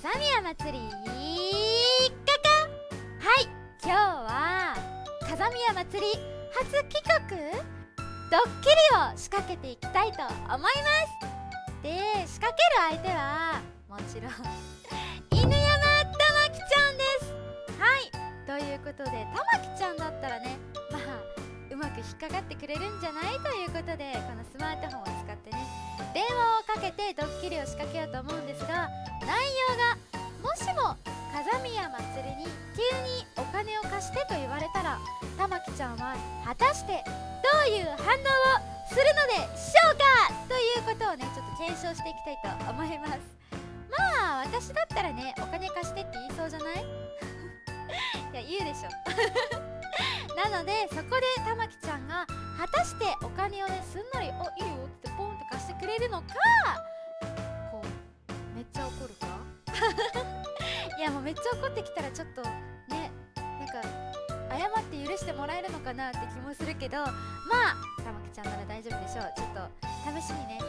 風宮祭りかかはい今日は風宮祭り初企画。ドッキリを仕掛けていきたいと思います。で仕掛ける相手はもちろん犬山たまきちゃんです。はいということでたまきちゃんだったらね引っかかってくれるんじゃない？ということでこのスマートフォンを使ってね。電話をかけてドッキリを仕掛けようと思うんですが内容がもしも風宮祭りに急にお金を貸してと言われたら玉木ちゃんは果たしてどういう反応をするのでしょうか？ということをねちょっと検証していきたいと思います。まあ私だったらねお金貸してって言いそうじゃない？いや言うでしょ。なのでそこで玉木ちゃんが果たしてお金をねすんなり「おいいよ」ってポンって貸してくれるのかこうめっちゃ怒るか？いやもうめっちゃ怒ってきたらちょっとねなんか謝って許してもらえるのかなって気もするけどまあ玉木ちゃんなら大丈夫でしょう。ちょっと試しにね。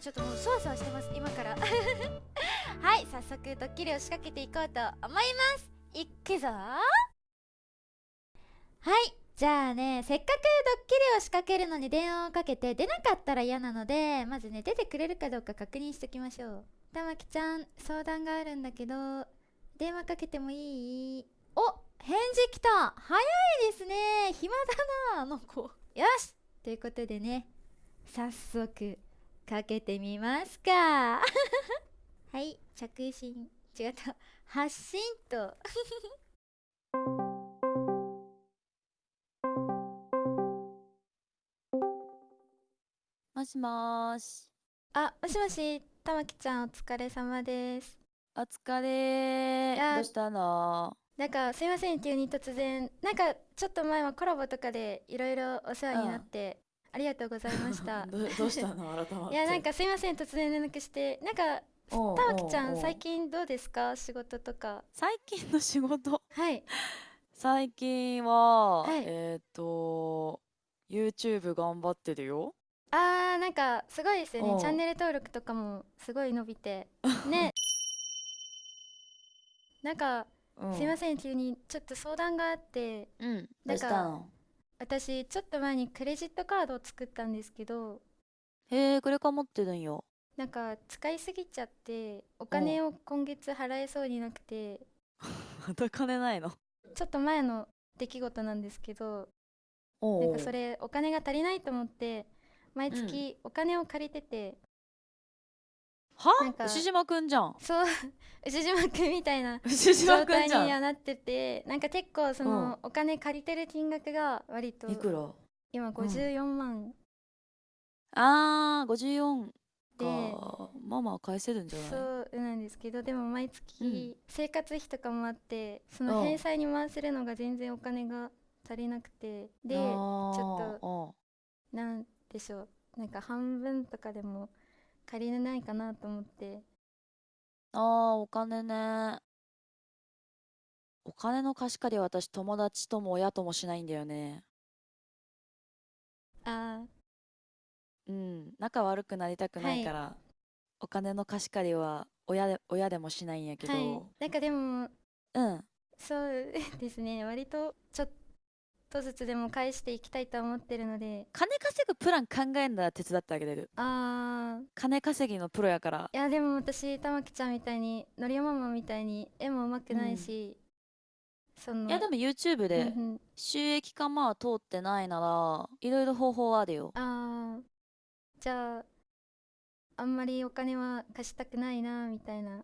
ちょっともうそわそわしてます今から。はい早速ドッキリを仕掛けていこうと思います。いくぞはい。じゃあねせっかくドッキリを仕掛けるのに電話をかけて出なかったら嫌なのでまずね出てくれるかどうか確認しときましょう。玉木ちゃん相談があるんだけど電話かけてもいい？お返事来た。早いですね。暇だなあの子。よし。ということでね早速かけてみますか。はい。着信。違った。発信ともしもーし。あもしもし玉木ちゃんお疲れ様です。お疲れ。どうしたの？なんかすいません急に突然。なんかちょっと前はコラボとかでいろいろお世話になって、ありがとうございました。どどうしたの？改まって。いやなんかすいません突然連絡して。なんかおう玉木ちゃん最近どうですか？仕事とか。最近の仕事？はい。最近は、はい。えっ、と YouTube 頑張ってるよ。あーなんかすごいですよね。チャンネル登録とかもすごい伸びて。ね。なんかうん、すいません急にちょっと相談があって。うん。どなんかうしたの私ちょっと前にクレジットカードを作ったんですけど。へえ、これか持ってるんよ。なんか使いすぎちゃってお金を今月払えそうになくて。また金ないの？ちょっと前の出来事なんですけど。なんかそれお金が足りないと思って毎月お金を借りてて、なんかは牛島くんじゃん。そう。牛島くんみたいな状態。にはなってて。なんか結構そのお金借りてる金額が割といくら？今54万。あー、54で、か。まあまあ返せるんじゃない？そうなんですけどでも毎月うん。生活費とかもあってそのうん。返済に回せるのが全然お金が足りなくて。でちょっとうんなんでしょう。なんか半分とかでも借りれないかなと思って。ああ、お金ね。お金の貸し借りは私友達とも親ともしないんだよね。あうん、仲悪くなりたくないはい。から、お金の貸し借りは親で、親でもしないんやけーはい。ど、なんかでもうん、そうですね。割とちょっとずつでも返していきたいと思ってるので金稼ぐプラン考えんだら手伝ってあげれる。あー金稼ぎのプロやから。いやでも私玉木ちゃんみたいにのりおママみたいに絵も上手くないし、そのいやでも YouTube でうんうん収益化まあ通ってないなら、いろいろ方法はあるよ。あーじゃああんまりお金は貸したくないなみたいな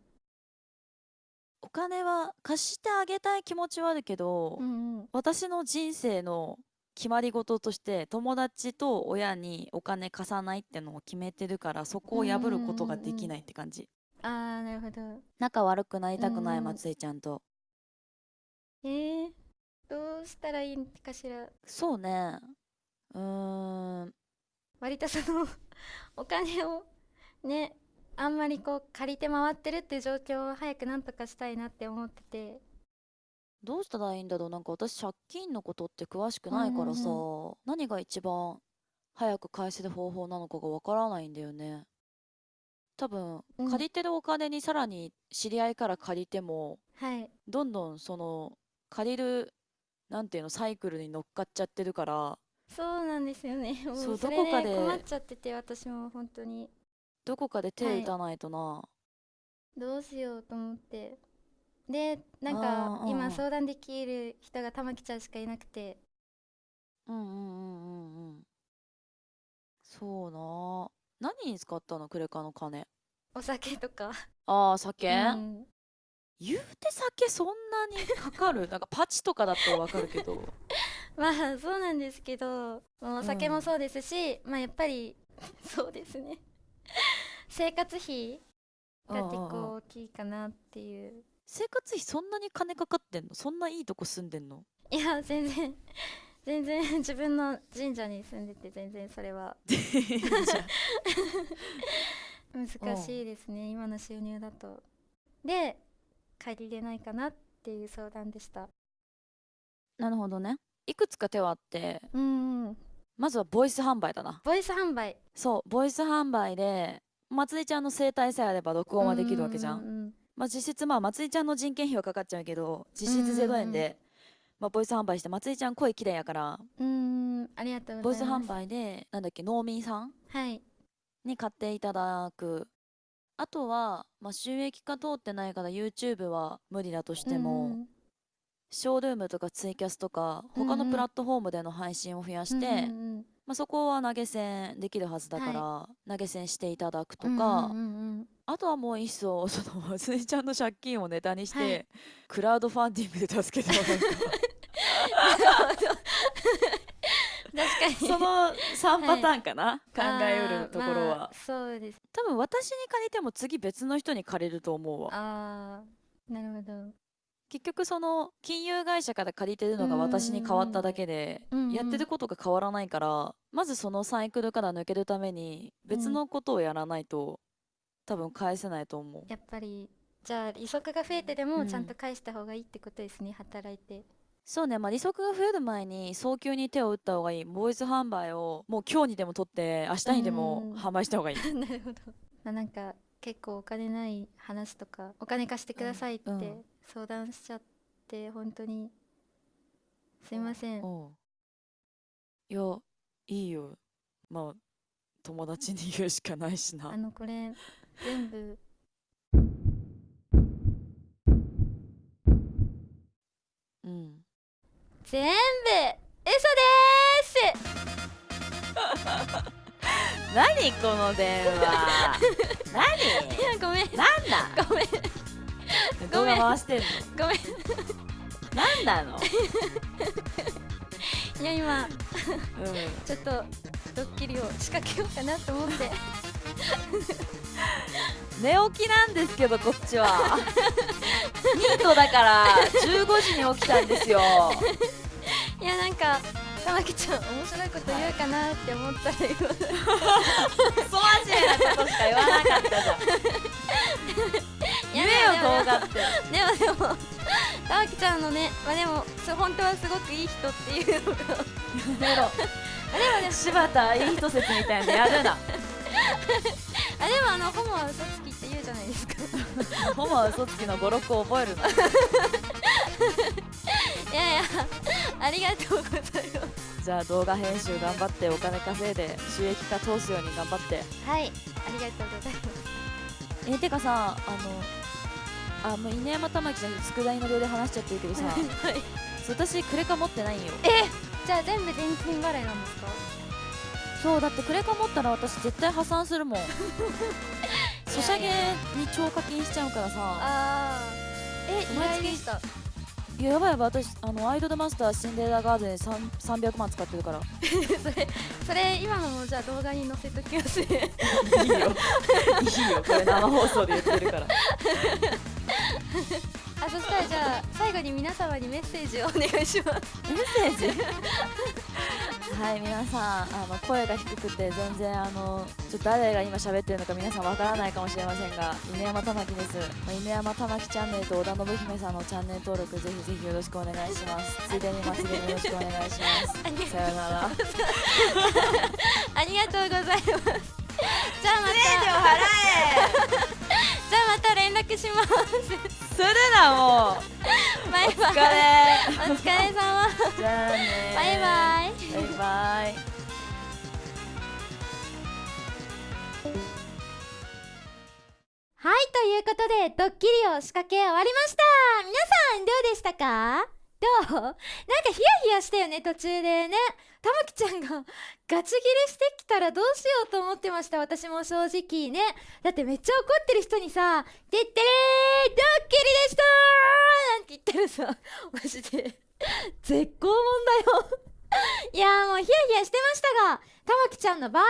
お金は貸してあげたい気持ちはあるけど、うんうん。私の人生の決まり事として友達と親にお金貸さないってのを決めてるからそこを破ることができないって感じ。あーなるほど。仲悪くなりたくないうん松井ちゃんと。えー、どうしたらいいんかしら？そうね。うーん。割とそのお金をねあんまりこう借りて回ってるっていう状況を早くなんとかしたいなって思ってて。どうしたらいいんだろう。なんか私借金のことって詳しくないからさ、うん何が一番早く返せる方法なのかがわからないんだよね。多分うん。借りてるお金にさらに知り合いから借りてもはい。どんどんその借りるなんていうのサイクルに乗っかっちゃってるから。そうなんですよね。もそううそれどこかでで困っちゃってて私も本当にどこかではい。手打たないとな、どうしようと思って。でなんか今相談できる人が玉木ちゃんしかいなくて。うんうんうんうんうんそうな。何に使ったの？クレカの金。お酒とか。ああ酒、うん。言うて酒そんなにかかる？なんかパチとかだったらわかるけど。まあそうなんですけど。もうお酒もそうですし、まあやっぱりそうですね生活費が結構大きいかなっていう。生活費そんなに金かかってんの？そんないいとこ住んでんの？いや全然。全然。自分の神社に住んでて全然それは。難しいですね。今の収入だと。で借りれないかなっていう相談でした。なるほどね。いくつか手はあって。うんうんまずはボイス販売だな。ボイス販売。そうボイス販売でまつりちゃんの生態さえあれば録音はできるわけじゃん,、ううまあ実質まあまつりちゃんの人件費はかかっちゃうけど実質0円で、まあ、ボイス販売してまつりちゃん声綺麗やから。うんありがとうボイスございます。販売でなんだっけ農民さん？はい。に買っていただく。あとは、まあ、収益化通ってないから YouTube は無理だとしても、うんショールームとかツイキャスとか他のプラットフォームでの配信を増やして、うんうんまあ、そこは投げ銭できるはずだから、投げ銭していただくとうんか、うんうんうん。あとはもう一層そのまつりちゃんの借金をネタにして、はい。クラウドファンディングで助けてもらうか。確かに。その3パターンかな、考えうるところまあそうです。多分私に借りても次別の人に借りると思うわ。あーなるほど結局その金融会社から借りてるのが私に変わっただけでうんうん。やってることが変わらないからまずそのサイクルから抜けるために別のことをやらないと多分返せないと思う。やっぱりじゃあ利息が増えてでうん。もちゃんと返した方がいいってことですね、働いて。そうねまあ利息が増える前に早急に手を打った方がいい。ボイス販売をもう今日にでも取って明日にでもうん。販売した方がいい。なるほど、まあ、なんか結構お金ない話とかお金貸してくださいってうんうん相談しちゃって本当にすいません。うんいやいいよ。まあ友達に言うしかないしな。あのこれ全部うん。全部嘘で 何この電話。何？ごめん。なん？だごめん 動画回してんの？ごめん。なんなの？いや今うちょっとドッキリを仕掛けようかなと思って。ん 寝起きなんですけどこっちは。ニートだから15時に起きたんですよ。いやなんか玉木ちゃん面白いこと言うかなって思ったら今クソ真面目なことしか言わなかったじゃん言えよ動画ってでもでも玉木ちゃんのねまあでもそう本当はすごくいい人っていう。のがやめろ。柴田いい人説みたいなのやるな。あでもあのホモは嘘つきって言うじゃないですか。ホモは嘘つきの語録を覚えるな。いやいやありがとうございます。じゃあ動画編集頑張ってお金稼いで収益化通すように頑張って。はいありがとうございます。えてかさあのあもう稲山玉木じゃなくて佃煮の量で話しちゃってるけどさ。はい。そう私クレカ持ってないんよ。えじゃあ全部現金払いなんですか？そうだってクレカ持ったら私絶対破産するもん。ソシャゲに超課金しちゃうからさ。あー。え意毎月した。いややばいやばい私あのアイドルマスターシンデレラガーデン3 300万使ってるから。それそれ今のもじゃあ動画に載せときます。ねいいよ。いいよ。これ生放送で言ってるからあそしたらじゃあ最後に皆様にメッセージをお願いします。メッセージ？はい皆さん。あの声が低くて全然あのちょっと誰が今喋ってるのか皆さんわからないかもしれませんが犬山玉木です、まあ、犬山玉木チャンネルと織田信姫さんのチャンネル登録ぜひぜひよろしくお願いします。ついでに祭りもよろしくお願いします。さようなら。ありがとうございます。じゃあまた。じゃあまた連絡します。えするなもうバイバイお疲れ。様じゃあねバイバイ。バイバイ。はいということでドッキリを仕掛け終わりました。皆さんどうでしたか？どう？なんかヒヤヒヤしたよね途中でね。たまきちゃんがガチギレしてきたらどうしようと思ってました私も正直ね。だってめっちゃ怒ってる人にさ「てってれードッキリでしたー!」なんて言ったらさ。マジで。絶好問だよ。いやーもうヒヤヒヤしてましたがたまきちゃんの場合は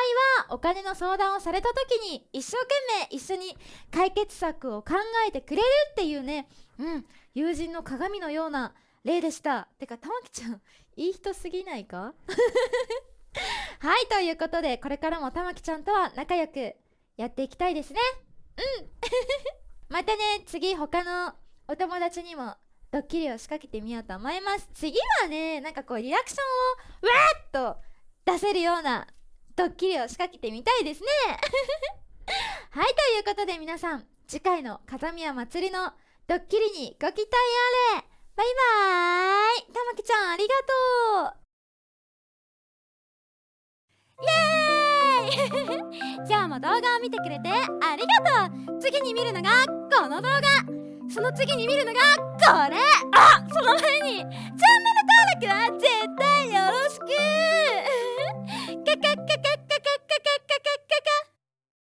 お金の相談をされた時に一生懸命一緒に解決策を考えてくれるっていうね。うん。友人の鏡のような例でした。てかたまきちゃんいい人すぎないか？はいということでこれからもたまきちゃんとは仲良くやっていきたいですね。うん。またね次他のお友達にもドッキリを仕掛けてみようと思います。次はねなんかこうリアクションをわーっと出せるようなドッキリを仕掛けてみたいですね。はいということで皆さん次回の風宮祭りのドッキリにご期待あれ。バイバーイたまきちゃんありがとう。イエーイ。今日も動画を見てくれてありがとう。次に見るのがこの動画。その次に見るのがこれ。あその前にチャンネル登録は絶対よろしく。